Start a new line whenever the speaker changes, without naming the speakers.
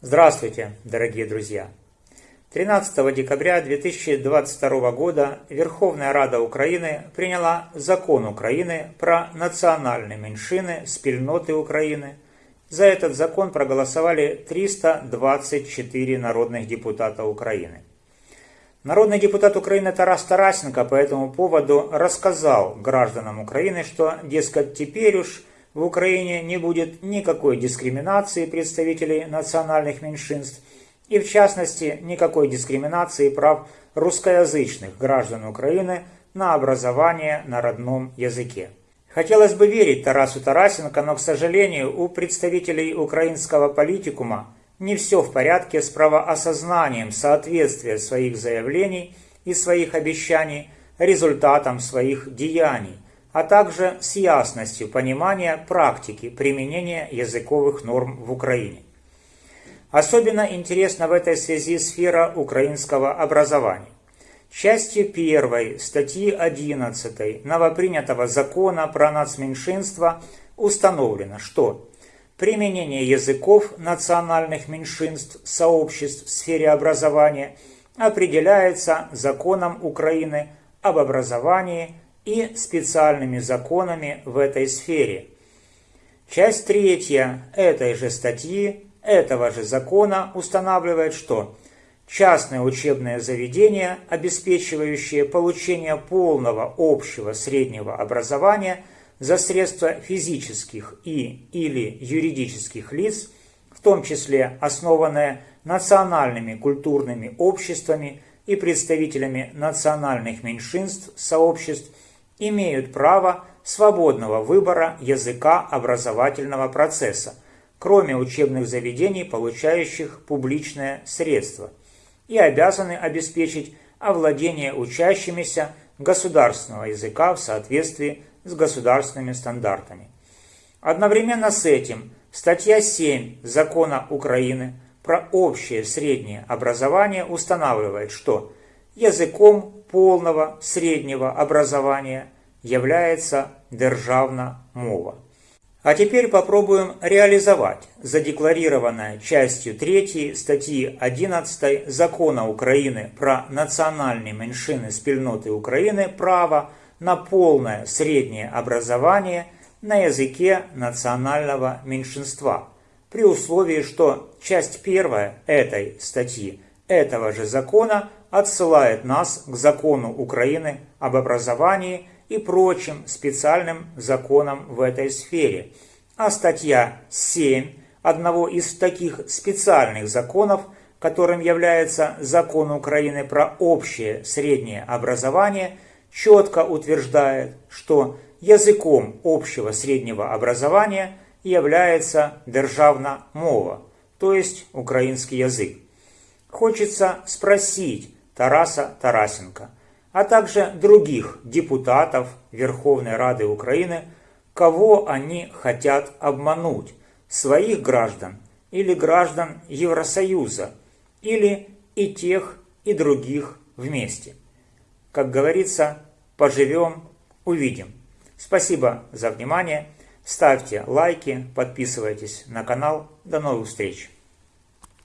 Здравствуйте, дорогие друзья! 13 декабря 2022 года Верховная Рада Украины приняла закон Украины про национальные меньшины, спільноты Украины. За этот закон проголосовали 324 народных депутата Украины. Народный депутат Украины Тарас Тарасенко по этому поводу рассказал гражданам Украины, что, дескать, теперь уж в Украине не будет никакой дискриминации представителей национальных меньшинств и, в частности, никакой дискриминации прав русскоязычных граждан Украины на образование на родном языке. Хотелось бы верить Тарасу Тарасенко, но, к сожалению, у представителей украинского политикума не все в порядке с правоосознанием соответствия своих заявлений и своих обещаний результатам своих деяний, а также с ясностью понимания практики применения языковых норм в Украине. Особенно интересна в этой связи сфера украинского образования. Частью 1 статьи 11 новопринятого закона про нацменьшинства установлено, что применение языков национальных меньшинств сообществ в сфере образования определяется законом Украины об образовании и специальными законами в этой сфере. Часть третья этой же статьи, этого же закона устанавливает, что частные учебные заведения, обеспечивающие получение полного общего среднего образования за средства физических и или юридических лиц, в том числе основанные национальными культурными обществами и представителями национальных меньшинств, сообществ – имеют право свободного выбора языка образовательного процесса, кроме учебных заведений, получающих публичное средство, и обязаны обеспечить овладение учащимися государственного языка в соответствии с государственными стандартами. Одновременно с этим статья 7 Закона Украины про общее среднее образование устанавливает, что языком полного среднего образования является державна мова. А теперь попробуем реализовать задекларированное частью 3 статьи 11 Закона Украины про национальные меньшины спільноти Украины право на полное среднее образование на языке национального меньшинства, при условии, что часть первая этой статьи этого же закона отсылает нас к закону Украины об образовании и прочим специальным законам в этой сфере. А статья 7 одного из таких специальных законов, которым является закон Украины про общее среднее образование, четко утверждает, что языком общего среднего образования является державна мова, то есть украинский язык. Хочется спросить Тараса Тарасенко, а также других депутатов Верховной Рады Украины, кого они хотят обмануть, своих граждан или граждан Евросоюза, или и тех, и других вместе. Как говорится, поживем, увидим. Спасибо за внимание. Ставьте лайки, подписывайтесь на канал. До новых встреч!